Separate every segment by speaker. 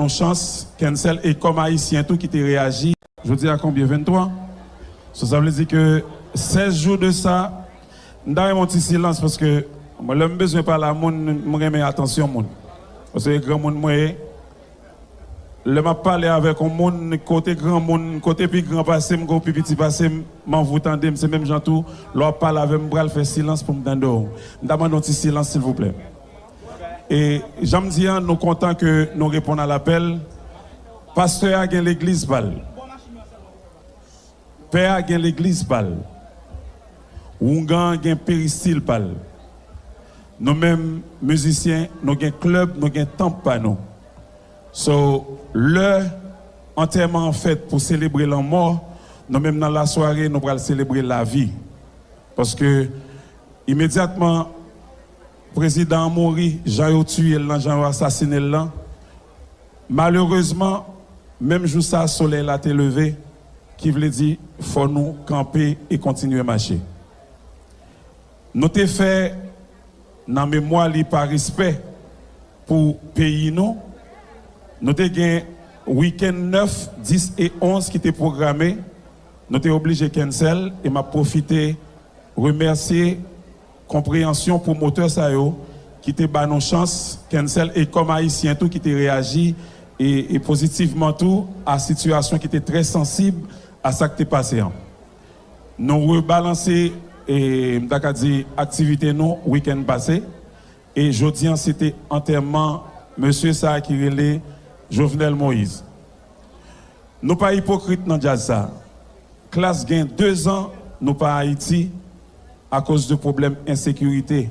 Speaker 1: nos chance, cancel, et comme haïtien, tout qui t'a réagi, je dis à combien? 23 Ça veut dire que 16 jours de ça, avons un petit silence parce que moi, je besoin parler à monde, je remets attention monde. Parce que grand monde, moi, le m'a parlé avec un monde côté grand monde côté plus grand passé mon plus petit passé m'en vous tendez c'est même gens tout parle avec moi faire silence pour me tendre. Demande un petit silence s'il vous plaît et j'aime dire nous content que nous répondons à l'appel. Pasteur a l'église balle père a l'église balle Ougan a péristyle balle nous mêmes musiciens nous avons club nous avons temple nous. So, le enterrement en fait pour célébrer la mort, nous même dans la soirée, nous allons célébrer la vie. Parce que immédiatement, président Jean a tué, a assassiné là. Malheureusement, même jour ça, le soleil a été levé, qui veut dire faut nous camper et continuer à marcher. Nous avons fait dans mémoire par respect pour le pays nous nous avons week-end 9, 10 et 11 qui étaient programmés. Nous sommes obligés de cancel et m'a profité remercier compréhension pour moteur Sayo qui était ba nos chance cancel et comme haïtien tout qui était réagi et, positivement tout à situation qui était très sensible à ce qui était passé. Nous rebalancer et dit activité nous week-end passé et jeudi c'était enterrement monsieur ça qui relait Jovenel Moïse. Nous pas hypocrites dans ça. Classe gain deux ans, nous pas Haïti à cause de problèmes d'insécurité.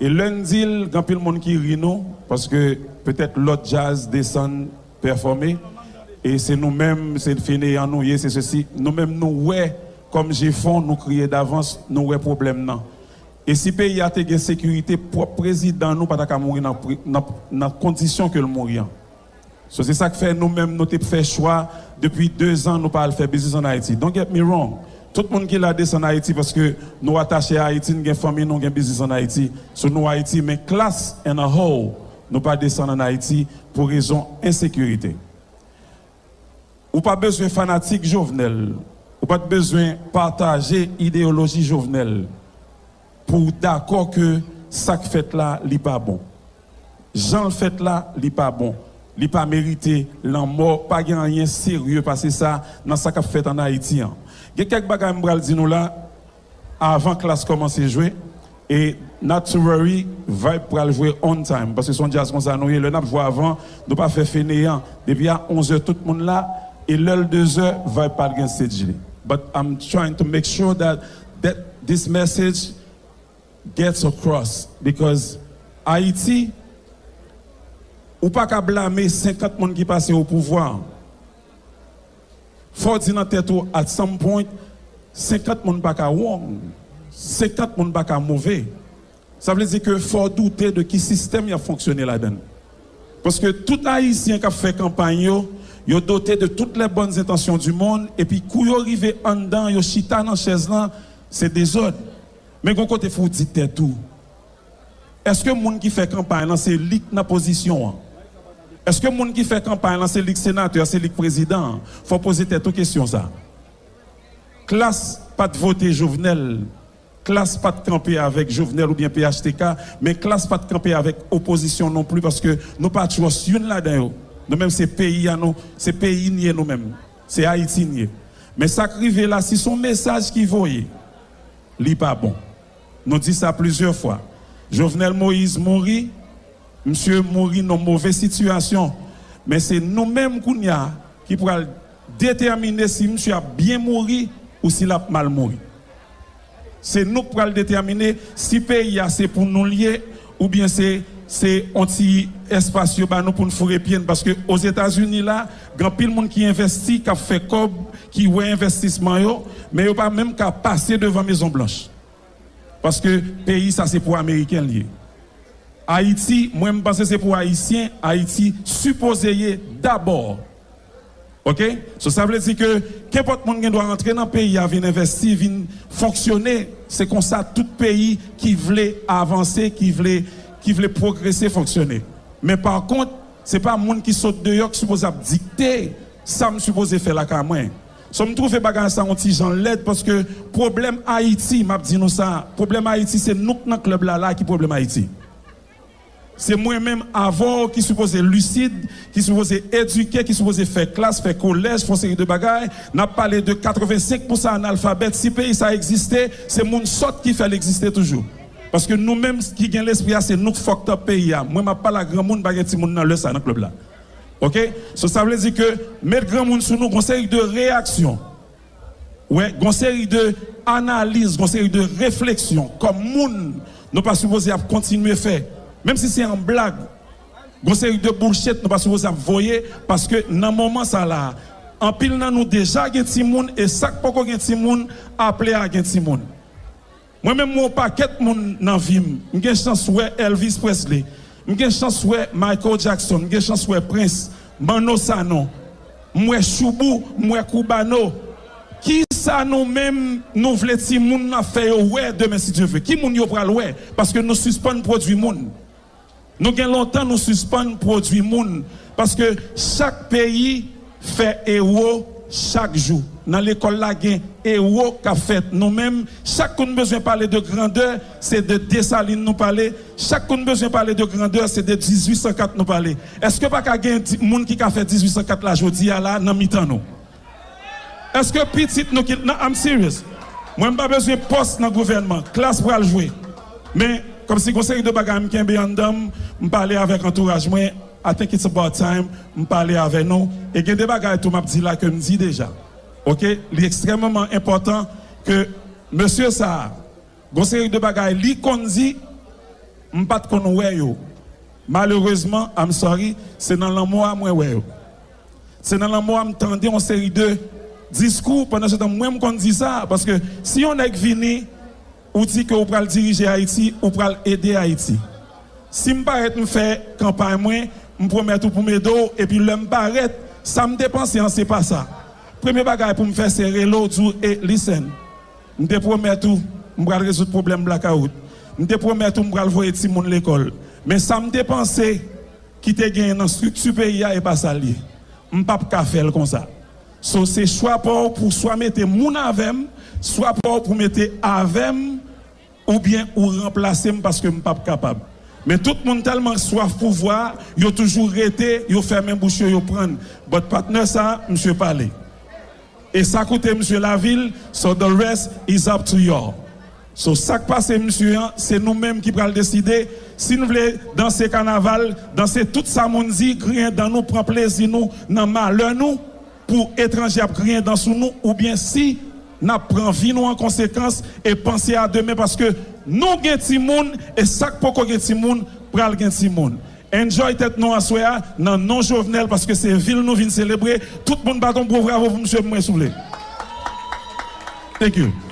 Speaker 1: Et lundi, il y a le monde qui rit nous, parce que peut-être l'autre jazz descend performer. Et c'est nous-mêmes, c'est fini en nous, c'est ceci. Nous-mêmes, nous, ouais, comme j'ai fond, nous crier d'avance, nous, ouais, problème, non. Et si le pays a une sécurité, le président nous pas mourir dans la condition que le mourir. So, c'est ça que fait nous-mêmes, nous avons fait choix depuis deux ans, nous pas faire business en Haïti. Don't get me wrong. Tout le monde qui l'a descendu en Haïti parce que nous attachés à Haïti, nous avons famille, nous avons business en Haïti. Sur nous Haïti, mais classe en a whole, nous pas descendre en Haïti pour raison insécurité. Ou pas besoin fanatique jovenel. Ou pas besoin partager idéologie jovenel pour d'accord que ça que fait là, n'est pas bon. Jean le fait là, n'est pas bon il pas mérité la mort, pas rien sérieux parce que ça dans ça qu'a fait en Haïti. Hein. Il y a quelques bagages que nous là, avant que la classe commence à jouer. Et Naturally, va pour jouer on time. Parce que son jazz qu'on s'est le nap joué avant, nous pas fait fainéant. Depuis à 11h, tout le monde là. Et l'heure 2h, va pas gagner cette. But I'm trying to make sure that, that this message gets across. Because Haïti, ou pas qu'à blâmer 50 personnes qui passent au pouvoir. Fòr di nan tèt ou at some point, 50 moun baka wong, 50 moun baka mouvè. Sa vle di ke fòr doutè de ki sistem ya fonksyonè la den. Paske tout haïsyen ka fè kampanyo, yo doté de toutes les bonnes intentions du monde, et puis quand yo arrivé en dedans, yo chita dans chaise là, c'est désordre. Mais quand côté faut dire tout. Est-ce que monde qui fait campagne c'est lit dans position Est-ce que le monde qui fait campagne, c'est le sénateur, c'est le président? Il faut poser cette question ça. Classe pas de voter Jovenel, classe pas de camper avec Jovenel ou bien PHTK, mais classe pas de camper avec opposition non plus parce que nous pas toujours une là-dedans. Nous-mêmes, c'est pays à nous, c'est pays nous-mêmes. C'est Haïti. Mais ça arrive là, si son message qui voyait, n'est pas bon. Nous disons ça plusieurs fois. Jovenel Moïse mourit, monsieur mourir dans une mauvaise situation. Mais c'est nous-mêmes qui pourrons déterminer si monsieur a bien mouru ou s'il a mal mouru. C'est nous qui pourrons déterminer si le pays c'est pour nous lier ou bien c'est c'est anti espace nous pour nous fourrer pied parce que aux États-Unis là, grand pile monde qui investit, qui fait cob, qui voit investissement yo, mais pas même qu'à passer devant Maison Blanche. Parce que pays ça c'est pour américains liés. Haïti, moi je pense que c'est pour Haïtiens, Haïti supposé d'abord. OK? Ça veut dire que n'importe monde qui doit rentrer dans le pays, venir investir, venir fonctionner, c'est comme ça tout pays qui voulait avancer, qui voulait qui voulait progresser fonctionner. Mais par contre, c'est pas monde qui saute dehors qui suppose dicter ça me suppose faire la moi. So me trouve bagarre ça on petit l'aide parce que problème Haïti, m'a dit nous ça, problème Haïti c'est nous dans club là là qui problème Haïti. C'est moi-même avant qui supposé lucide, qui supposé éduquer, qui supposé faire classe, faire collège, faire série de bagailles. N'a parlé de 85% analphabète. Si pays ça existait, c'est mon sort qui fait l'exister toujours. Parce que nous-mêmes qui gagnent l'esprit, c'est nous fucked up pays. Moi, je pas la grand monde, je monde dans le ça dans le club là. OK? So, Ça veut dire que mettre grand monde sur nous, série de réactions. Ouais, série de analyses, une série de réflexions. Comme monde, nous pas supposé continuer à faire. Même si c'est en blague, une série de bullshit, nous pas vous voyez, parce que dans le moment ça là, en pile dans nous déjà gen timoun et sac poko gen timoun appelé à gen timoun. Moi même mon paquet moun nan vim, j'ai chance ouais Elvis Presley, j'ai chance ouais Michael Jackson, j'ai chance ouais Prince, Mano Sano, moi Choubou, moi Koubano. Qui ça nous-mêmes nous voulons timoun na faire ouais demain si Dieu veut. Qui moun yo pral ouais parce que nous suspend produit moun. Nous avons longtemps nous suspendre produit moun parce que chaque pays fait héros chaque jour. Dans l'école là, gain héros qu'a fait nous-mêmes. Chacun besoin parler de grandeur, c'est de Dessalines nous parler. Chacun besoin parler de grandeur, c'est de 1804 nous parler. Est-ce que pas gain monde qui a fait 1804 là jodi là dans mi-temps nous Est-ce que petit nous qui I'm serious. Moi pas besoin poste dans le gouvernement, classe pour le jouer. Mais comme si conseil de bagages qui est en dame, je parler avec l'entourage. Moi, I think it's about time, je parler avec nous. Et il y a des bagages tout m'a dit déjà. OK? Il est extrêmement important que monsieur ça, conseil de bagages, lui qu'on dit, ne pas. Malheureusement, I'm sorry, c'est dans l'amour à moi C'est dans l'amour me en série de discours pendant ce moi dit ça parce que si on est ou dit que vous pral diriger Haïti, ou pral aider Haïti. Si je m'arrête me faire campagne moi, je promets tout pour mes dos et puis l'homme m'arrête, ça me dépense en c'est pas ça. Premier bagage pour me faire serrer l'eau et listen. Je promets tout, je vais résoudre le problème blackout. Je promets tout, je vais voir tout le monde l'école. Mais ça me dépense qui te gagné dans la structure pays et pas ça lié. Je ne peux pas faire comme ça. So, c'est soit pour, pour soit mettre mon avec, soit pour, pour mettre avec ou bien ou remplacer parce que je ne suis pas capable. Mais tout le monde tellement soif pour voir, il a toujours été, il a fait même bouche, il prendre. Votre partenaire, ça, monsieur parler. Et ça coûte monsieur la ville, so the rest is up to you. So, ça qui passe, monsieur, hein, c'est nous-mêmes qui allons décider. Si nous voulons danser carnaval, danser toute sa monde rien dans nous, prend plaisir nous, dans malheur nous, pour étrangers rien dans sous nous, ou bien si nap pran vi nou an konsekans e panse a demen paske nou gen ti moun e sak poko gen ti moun pral gen ti moun. Enjoy tèt nou aswe a nan non jovenel paske se vil nou vin celebre. Tout moun baton brou bravo pou msye mwen soule. Thank you.